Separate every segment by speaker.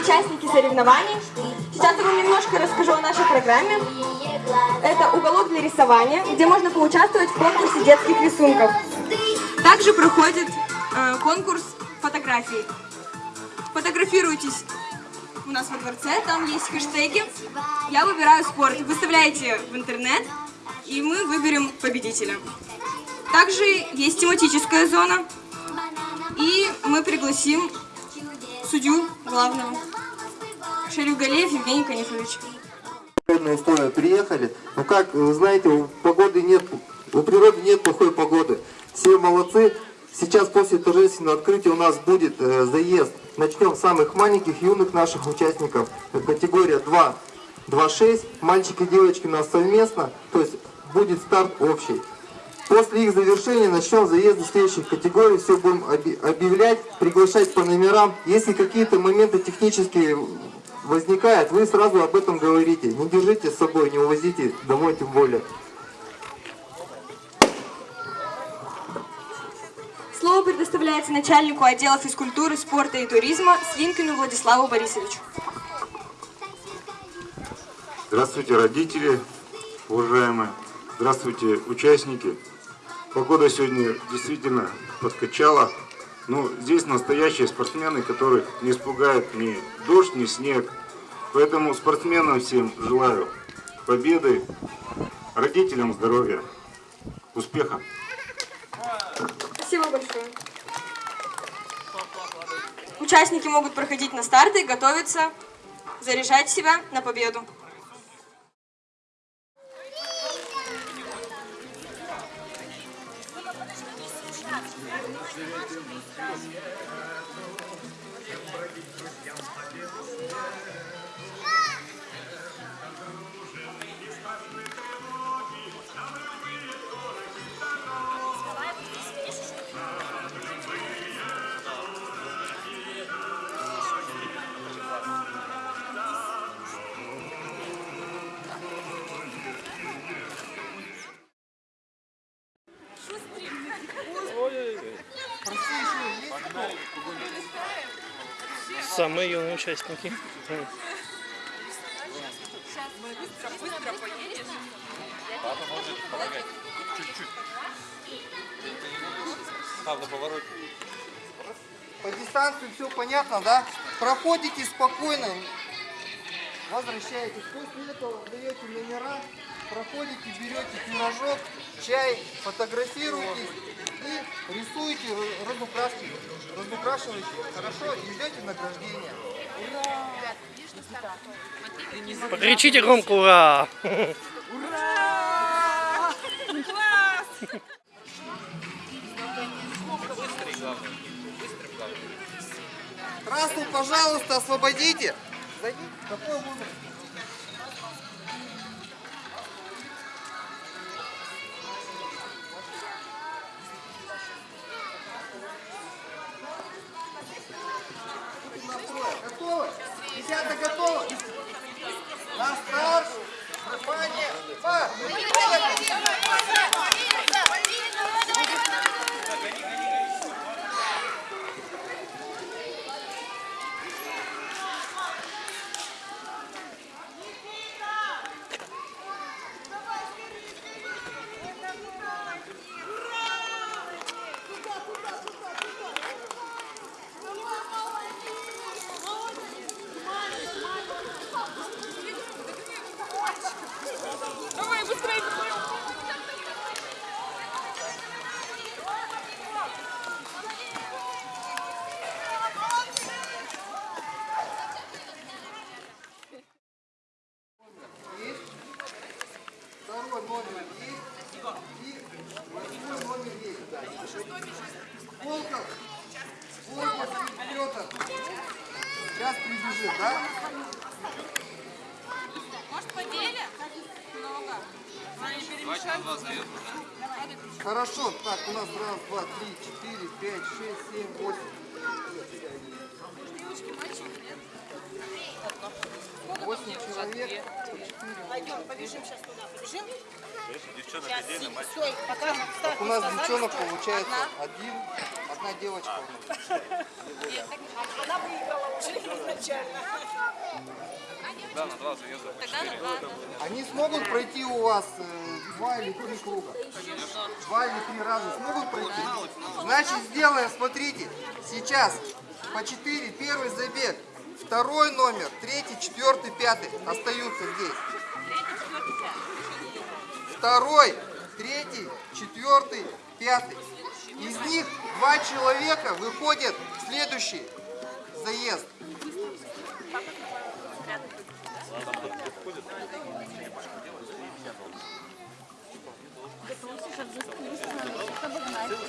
Speaker 1: участники соревнований. Сейчас я вам немножко расскажу о нашей программе. Это уголок для рисования, где можно поучаствовать в конкурсе детских рисунков. Также проходит э, конкурс фотографий. Фотографируйтесь у нас во дворце, там есть хэштеги. Я выбираю спорт. Выставляете в интернет, и мы выберем победителя. Также есть тематическая зона, и мы пригласим судью главного. Шарюгалеев Евгений Канифович.
Speaker 2: Условия приехали. Но как вы знаете, у погоды нет, у природы нет плохой погоды. Все молодцы. Сейчас после торжественного открытия у нас будет э, заезд. Начнем с самых маленьких, юных наших участников. Э, Категория 2, 2-6. Мальчики и девочки у нас совместно. То есть будет старт общий. После их завершения начнем заезды следующих категорий. Все будем объявлять, приглашать по номерам. Если какие-то моменты технические возникают, вы сразу об этом говорите. Не держите с собой, не увозите домой тем более.
Speaker 1: Слово предоставляется начальнику отдела физкультуры, спорта и туризма Слинкину Владиславу Борисовичу.
Speaker 3: Здравствуйте, родители, уважаемые. Здравствуйте, участники. Погода сегодня действительно подкачала. Но здесь настоящие спортсмены, которых не испугает ни дождь, ни снег. Поэтому спортсменам всем желаю победы, родителям здоровья, успеха.
Speaker 1: Спасибо большое. Участники могут проходить на старты, готовиться, заряжать себя на победу.
Speaker 4: Самые юные участники.
Speaker 2: По дистанции все понятно, да? Проходите спокойно, возвращаетесь. После этого даете номера, проходите, берете пирожок, чай, фотографируетесь и рисуете, ра- разукрашиваете, разукрашиваете, хорошо, и ждете награждения.
Speaker 4: Покричите громко ура!
Speaker 2: Трассу, пожалуйста, освободите. Зайди. Какой возраст? Готовы? Десятка готова? На старт! Внимание! Па! Второй номер есть. И восьмой номер есть. Да. Волков. Волков Петр. Сейчас прибежит, да?
Speaker 5: Может, поделим? Много.
Speaker 2: Хорошо. Так, у нас раз, два, три, четыре, пять, шесть, семь, восемь. Восемь человек.
Speaker 5: Пойдем, побежим сейчас туда. Побежим? Девчонок отдельно, Стой, пока
Speaker 2: Так у нас девчонок получается один, Одна девочка.
Speaker 5: Она выиграла уже изначально.
Speaker 2: Они смогут пройти у вас э, два или три круга? Два или три раза смогут пройти? Значит, сделаем, смотрите, сейчас по четыре, первый забег, второй номер, третий, четвертый, пятый остаются здесь. Второй, третий, четвертый, пятый. Из них два человека выходят в следующий заезд.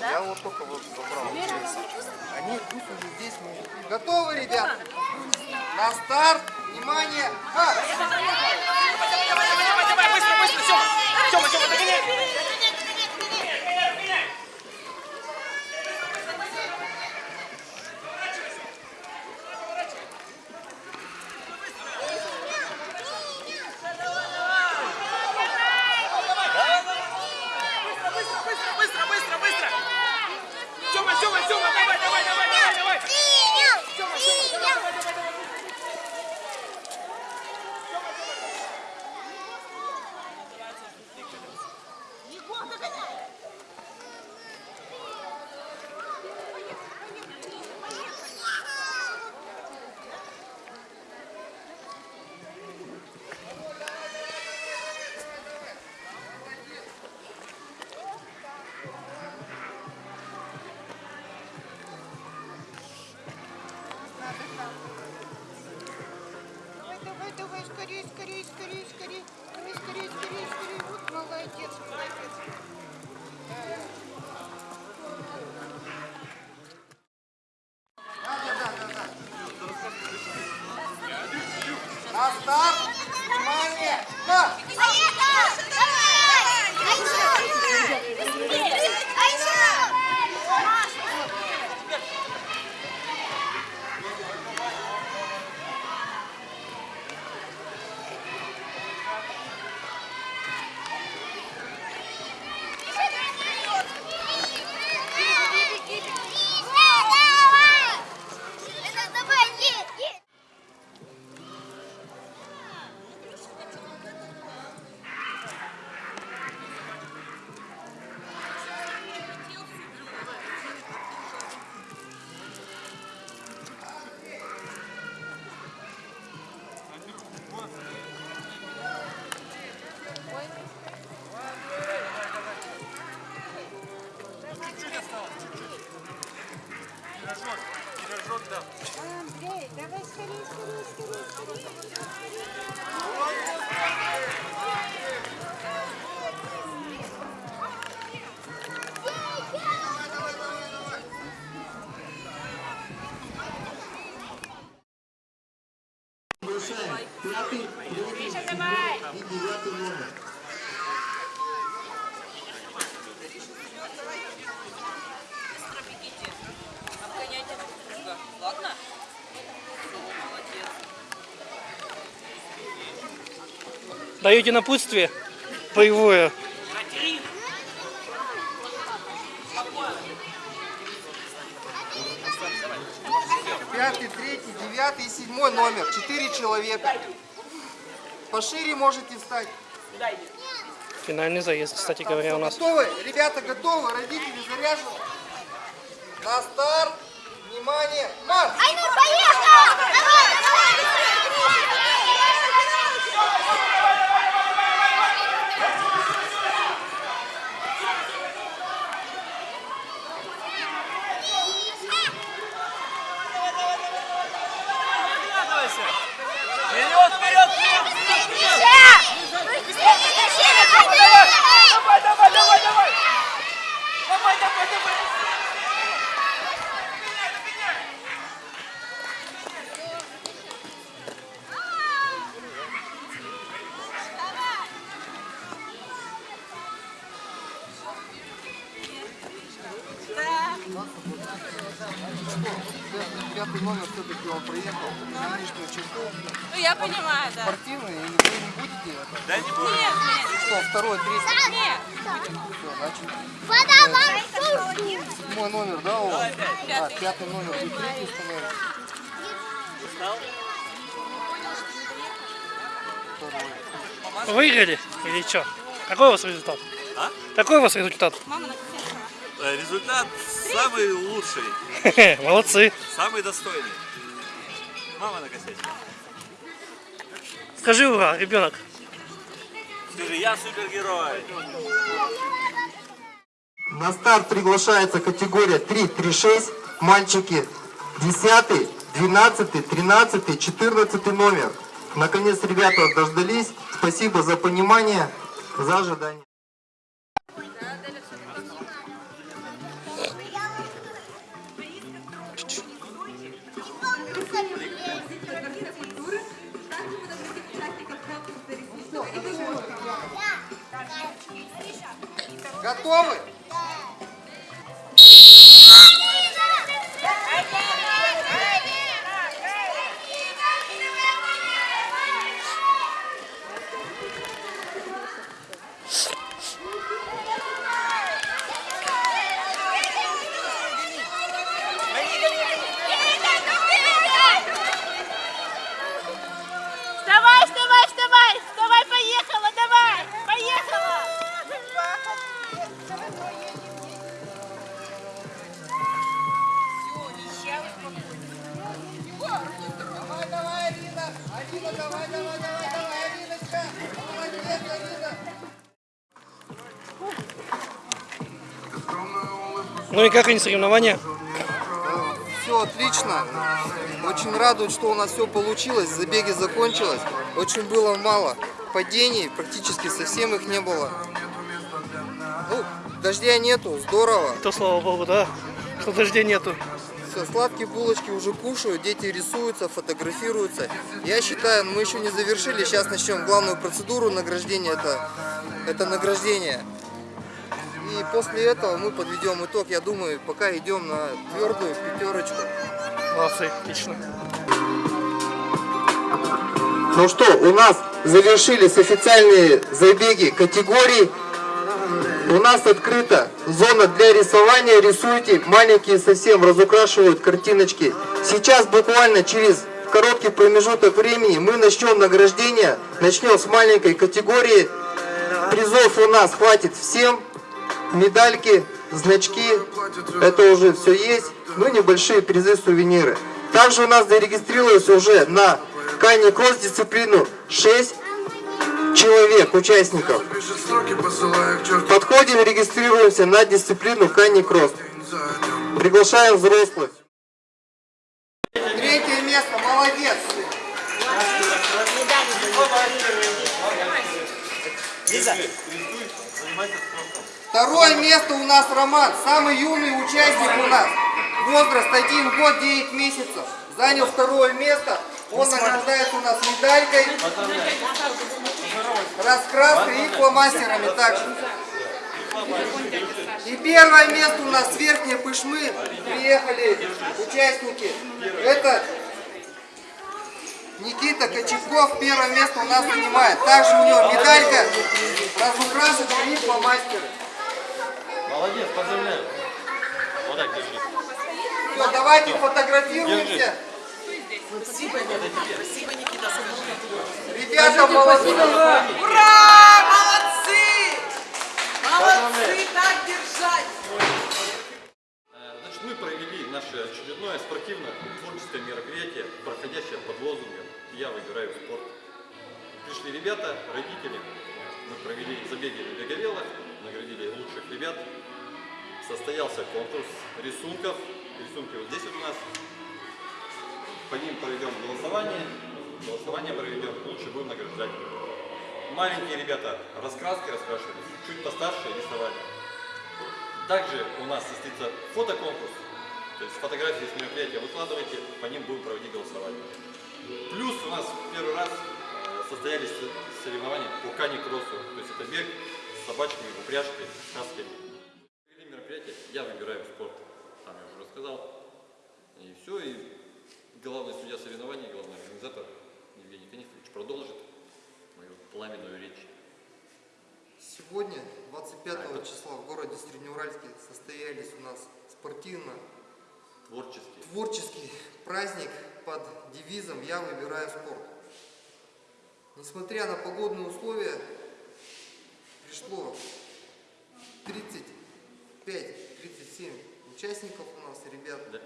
Speaker 2: Я вот только вот забрал. Они пусть уже здесь могут. быть. Готовы, ребят? На старт. Внимание. Ха! Старт. Внимание. Ха!
Speaker 4: Даете напутствие боевое.
Speaker 2: Пятый, третий, девятый и седьмой номер. Четыре человека. Пошире можете встать.
Speaker 4: Финальный заезд, кстати говоря, у нас.
Speaker 2: Готовы? Ребята готовы? Родители заряжены? На старт. Внимание. Марш!
Speaker 6: Айнур, поехал!
Speaker 2: Пятый номер все-таки он проехал на нижнюю черту.
Speaker 7: Ну, я понимаю, да.
Speaker 2: Спортивный, и вы не будете это?
Speaker 8: Да не буду.
Speaker 7: Нет, нет,
Speaker 2: Что, второй, третий?
Speaker 7: нет.
Speaker 2: Все, значит,
Speaker 6: Подавай сушку.
Speaker 2: седьмой номер, да, у вас?
Speaker 7: Пятый.
Speaker 2: А, пятый номер, вы третий установили?
Speaker 4: Выиграли или что? Какой у вас результат?
Speaker 8: А?
Speaker 4: Какой у вас результат?
Speaker 8: Э, Результат самый лучший,
Speaker 4: Молодцы.
Speaker 8: самый достойный. Мама накосячила.
Speaker 4: Скажи ура, ребенок.
Speaker 8: Скажи, я супергерой.
Speaker 2: На старт приглашается категория 3-3-6, мальчики 10, 12, 13, 14 номер. Наконец ребята дождались. Спасибо за понимание, за ожидание. Готовы?
Speaker 4: Ну и как они соревнования?
Speaker 2: Все отлично. Очень радует, что у нас все получилось. Забеги закончилось. Очень было мало падений, практически совсем их не было. Ну, дождя нету, здорово.
Speaker 4: То слава богу, да, что дождей нету.
Speaker 2: Все, сладкие булочки уже кушают, дети рисуются, фотографируются. Я считаю, мы еще не завершили. Сейчас начнем главную процедуру награждения. Это, это награждение. И после этого мы подведем итог. Я думаю, пока идем на твердую пятерочку.
Speaker 4: Молодцы, отлично.
Speaker 2: Ну что, у нас завершились официальные забеги категорий. У нас открыта зона для рисования. Рисуйте, маленькие совсем разукрашивают картиночки. Сейчас буквально через короткий промежуток времени мы начнем награждение. Начнем с маленькой категории. Призов у нас хватит всем. Медальки, значки, это уже все есть. Ну, небольшие призы, сувениры. Также у нас зарегистрировалось уже на Кане Кросс дисциплину 6 человек, участников. Подходим, регистрируемся на дисциплину Кани Кросс. Приглашаем взрослых. Третье место, молодец. Второе место у нас Роман, самый юный участник у нас. Возраст 1 год 9 месяцев. Занял второе место. Он награждается у нас медалькой, раскраской и фломастерами также. И первое место у нас с Верхней Пышмы приехали участники. Это Никита Кочевков первое место у нас занимает. Также у него медалька, разукрашенные и фломастеры.
Speaker 9: Молодец, поздравляю. Вот так держи.
Speaker 2: Все, давайте фотографируемся. Ребята, молодцы.
Speaker 7: Ура! Молодцы! Молодцы! Так держать!
Speaker 9: Значит, мы провели наше очередное спортивно-творческое мероприятие, проходящее под лозунгом «Я выбираю спорт». Пришли ребята, родители, мы провели забеги на беговелах, наградили лучших ребят. Состоялся конкурс рисунков, рисунки вот здесь вот у нас. По ним проведем голосование, голосование проведем, лучше будем награждать. Маленькие ребята раскраски раскрашивали, чуть постарше рисовали. Также у нас состоится фотоконкурс, то есть фотографии с мероприятия выкладывайте, по ним будем проводить голосование. Плюс у нас первый раз э, состоялись соревнования по кани кроссу, то есть это бег с собачками, в упряжке, с. «Я выбираю спорт», там я уже рассказал. сказал. И все, и главный судья соревнований, главный организатор Евгений Канифович продолжит мою пламенную речь.
Speaker 2: Сегодня, 25 числа, в городе Среднеуральске состоялись у нас спортивно
Speaker 9: Творческий.
Speaker 2: творческий праздник под девизом «Я выбираю спорт». Несмотря на погодные условия, пришло 35-37 участников у нас, ребят.
Speaker 9: Да.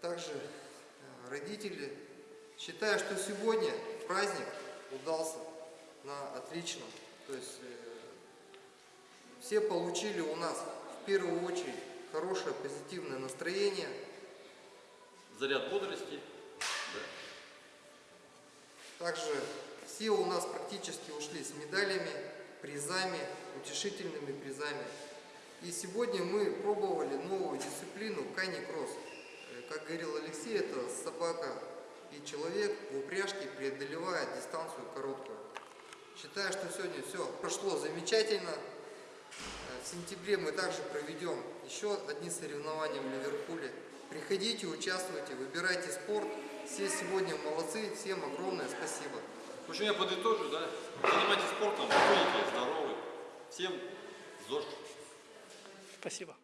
Speaker 2: Также э, родители. Считаю, что сегодня праздник удался на отлично. То есть э, все получили у нас в первую очередь хорошее позитивное настроение.
Speaker 9: Заряд бодрости. Да.
Speaker 2: Также все у нас практически ушли с медалями, призами, утешительными призами. И сегодня мы пробовали новую дисциплину кани-кросс. Э, Как говорил Алексей, это собака и человек в упряжке преодолевает дистанцию короткую. Считаю, что сегодня все прошло замечательно. Э, В сентябре мы также проведем еще одни соревнования в Ливерпуле. Приходите, участвуйте, выбирайте спорт. Все сегодня молодцы, всем огромное спасибо.
Speaker 9: В общем, я подытожу, да. Занимайтесь спортом, будете здоровы. Всем ЗОЖ.
Speaker 4: Спасибо.